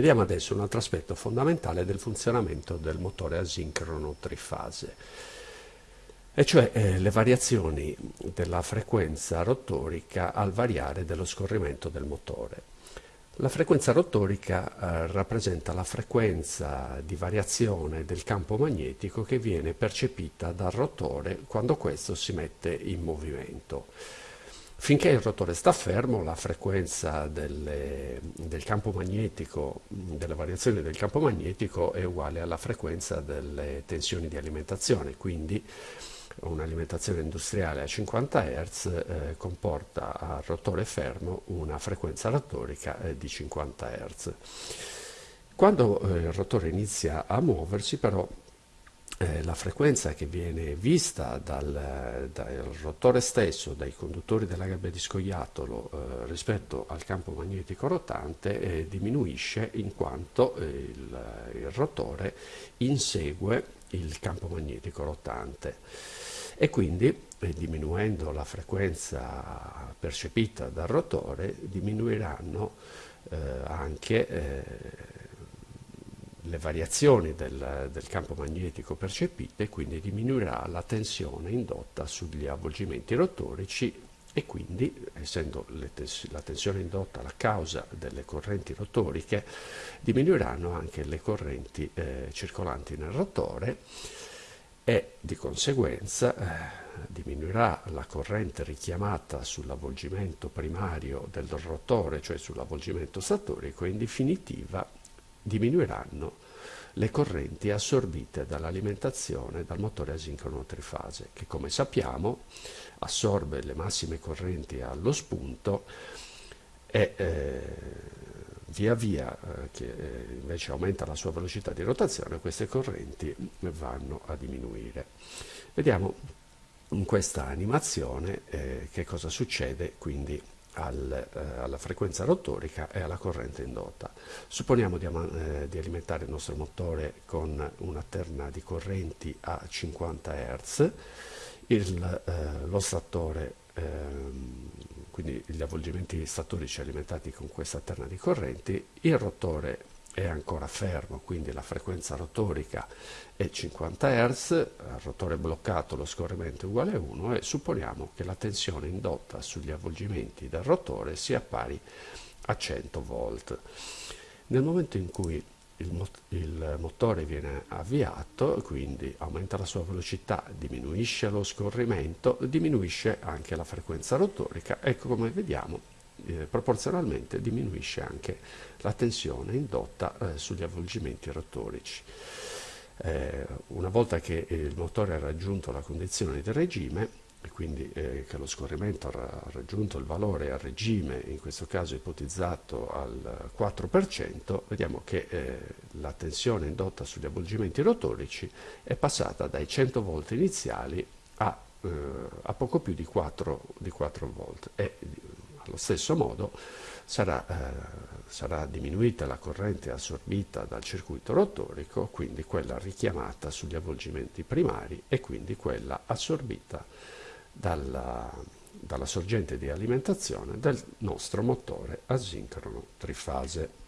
Vediamo adesso un altro aspetto fondamentale del funzionamento del motore asincrono trifase, e cioè eh, le variazioni della frequenza rotorica al variare dello scorrimento del motore. La frequenza rotorica eh, rappresenta la frequenza di variazione del campo magnetico che viene percepita dal rotore quando questo si mette in movimento. Finché il rotore sta fermo, la frequenza delle, del campo magnetico, delle variazioni del campo magnetico è uguale alla frequenza delle tensioni di alimentazione, quindi un'alimentazione industriale a 50 Hz eh, comporta al rotore fermo una frequenza rotorica eh, di 50 Hz. Quando eh, il rotore inizia a muoversi però eh, la frequenza che viene vista dal, dal, rotore stesso, dai conduttori della gabbia di scoiattolo eh, rispetto al campo magnetico rotante eh, diminuisce in quanto il, il rotore insegue il campo magnetico rotante. E quindi eh, diminuendo la frequenza percepita dal rotore diminuiranno eh, anche eh, le variazioni del, del, campo magnetico percepite quindi diminuirà la tensione indotta sugli avvolgimenti rotorici e quindi essendo tens la tensione indotta la causa delle correnti rotoriche diminuiranno anche le correnti eh, circolanti nel rotore e di conseguenza eh, diminuirà la corrente richiamata sull'avvolgimento primario del rotore, cioè sull'avvolgimento statorico, e in definitiva diminuiranno le correnti assorbite dall'alimentazione dal motore asincrono trifase, che come sappiamo assorbe le massime correnti allo spunto e eh, via via eh, che eh, invece aumenta la sua velocità di rotazione, queste correnti vanno a diminuire. Vediamo in questa animazione eh, che cosa succede quindi al, eh, alla frequenza rotorica e alla corrente indotta. Supponiamo di, eh, di alimentare il nostro motore con una terna di correnti a 50 Hz, il, eh, lo statore ehm, quindi gli avvolgimenti statorici alimentati con questa terna di correnti, il rotore è ancora fermo, quindi la frequenza rotorica è 50 Hz, il rotore bloccato lo scorrimento è uguale a 1 e supponiamo che la tensione indotta sugli avvolgimenti del rotore sia pari a 100 volt. Nel momento in cui il, mot il, motore viene avviato, quindi aumenta la sua velocità, diminuisce lo scorrimento, diminuisce anche la frequenza rotorica e come vediamo eh, proporzionalmente diminuisce anche la tensione indotta eh, sugli avvolgimenti rotorici. Eh, una volta che il motore ha raggiunto la condizione di regime, e quindi eh, che lo scorrimento ha raggiunto il valore a regime, in questo caso ipotizzato al 4%, vediamo che eh, la tensione indotta sugli avvolgimenti rotorici è passata dai 100 volt iniziali a, eh, a poco più di 4, di 4 volt e allo stesso modo sarà, eh, sarà diminuita la corrente assorbita dal circuito rotorico, quindi quella richiamata sugli avvolgimenti primari e quindi quella assorbita dalla, dalla sorgente di alimentazione del nostro motore asincrono trifase.